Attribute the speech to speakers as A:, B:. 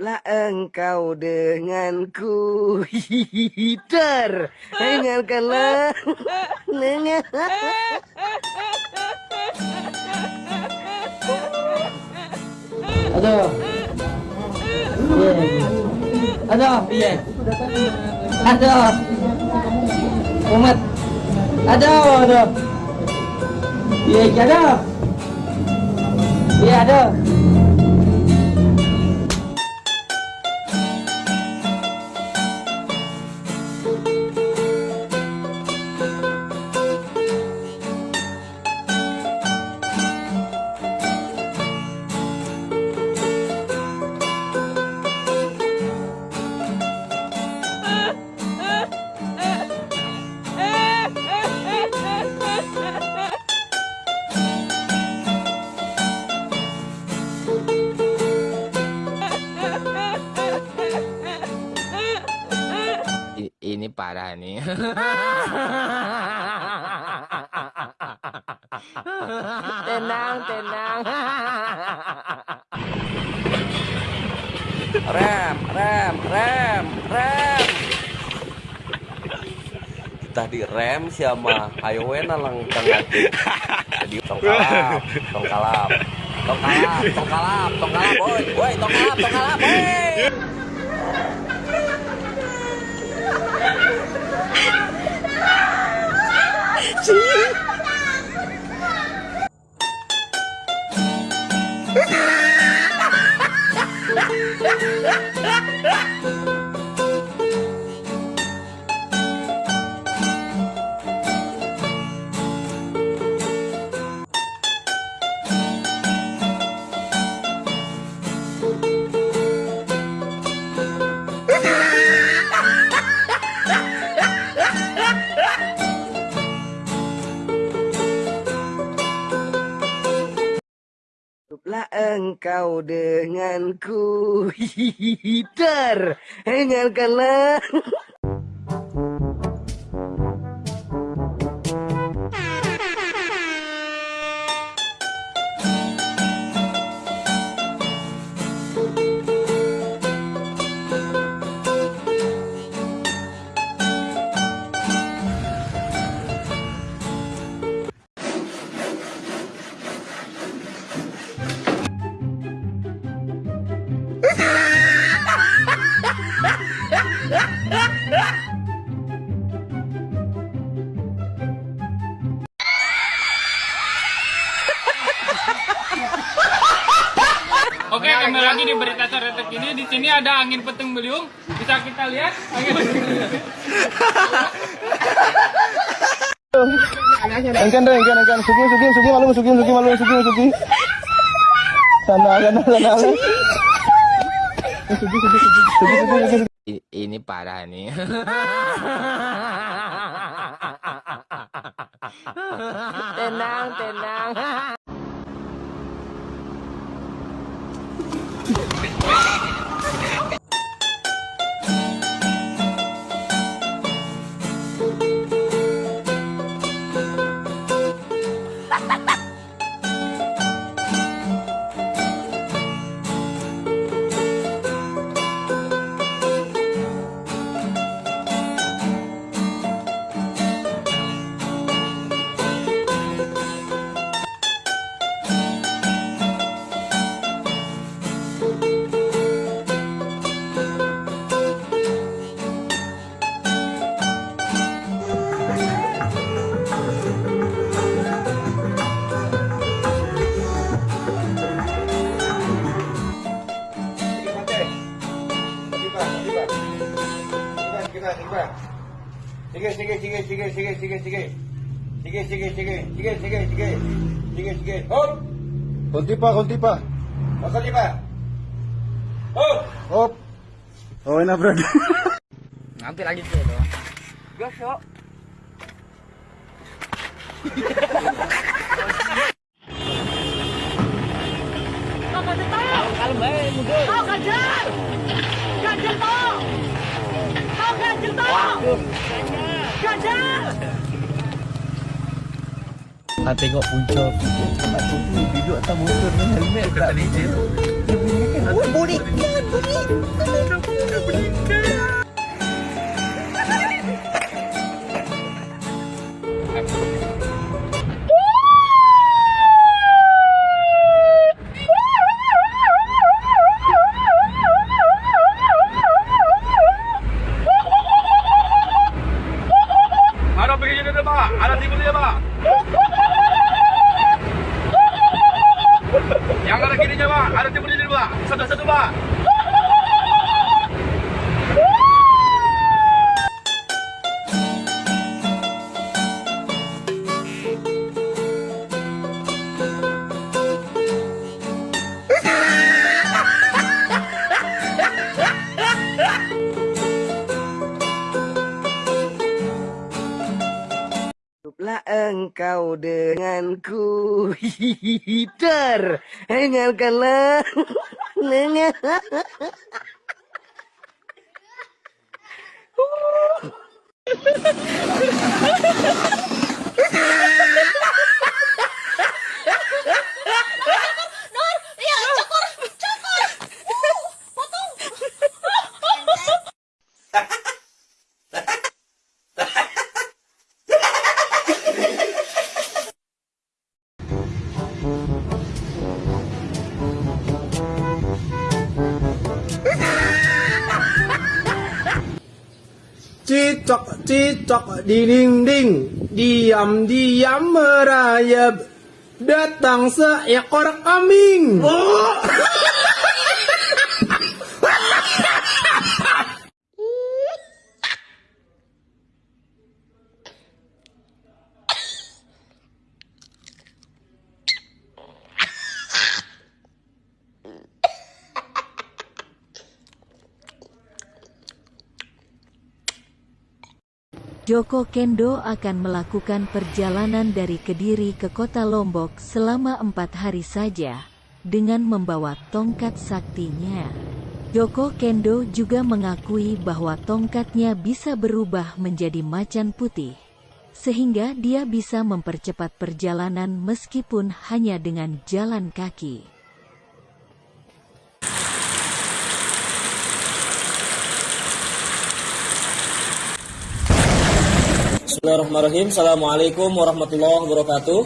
A: Hiduplah engkau denganku Hider Dengarkanlah Dengar
B: Aduh. Aduh, iya. Aduh. Umat. Aduh, aduh. Iya, aduh. Iya, aduh.
C: Parah nih. tenang, tenang.
A: Rem, rem, rem, rem. Tadi rem siapa? Ayo wena lang tangati Jadi tong kalap, tong kalap Tong kalap, tong kalap, tong kalap Woi, woi, tong kalap, tong kalap Woi engkau denganku. Dengarkanlah.
D: Oke, kembali lagi di berita teretek ini. Di sini ada angin petung beliung. Bisa kita lihat angin petung beliung.
E: Engkan deh, engkan, engkan. Sugi, sugi, sugi, malu, sugi, sugi, malu, sugi, sugi. Sana, sana, sana. Sugi, sugi, sugi, sugi, sugi, sugi.
C: I- ini parah nih. tenang, tenang.
E: Sige, sige, sige, sige, sige, sige, sige. Sige, sige, sige, sige, sige, sige. Sige, sige. Hop! Kunti pa, kunti pa. Kunti pa. Hop! Hop! Okay na, bro.
D: Nanti lagi tuh.
A: Gas yuk
D: Kalau baik mundur.
F: Kau ganjel! Ganjel! Kau!
B: Ha tengok punca aku duduk atas motor ni helmet Bukan tak kena ejen. Dia
E: bunyikan. Oh, bunyikan, bunyikan. Bunyikan. Sudah 车
A: 吧 engkau denganku. Ter Dengarkanlah. Dengar
G: Cicok, cicok, dinding, ding, diam, diam merayap. Datang seekor kambing.
H: Joko Kendo akan melakukan perjalanan dari Kediri ke kota Lombok selama empat hari saja, dengan membawa tongkat saktinya. Joko Kendo juga mengakui bahwa tongkatnya bisa berubah menjadi macan putih, sehingga dia bisa mempercepat perjalanan meskipun hanya dengan jalan kaki.
I: Bismillahirrahmanirrahim. Assalamualaikum warahmatullahi wabarakatuh.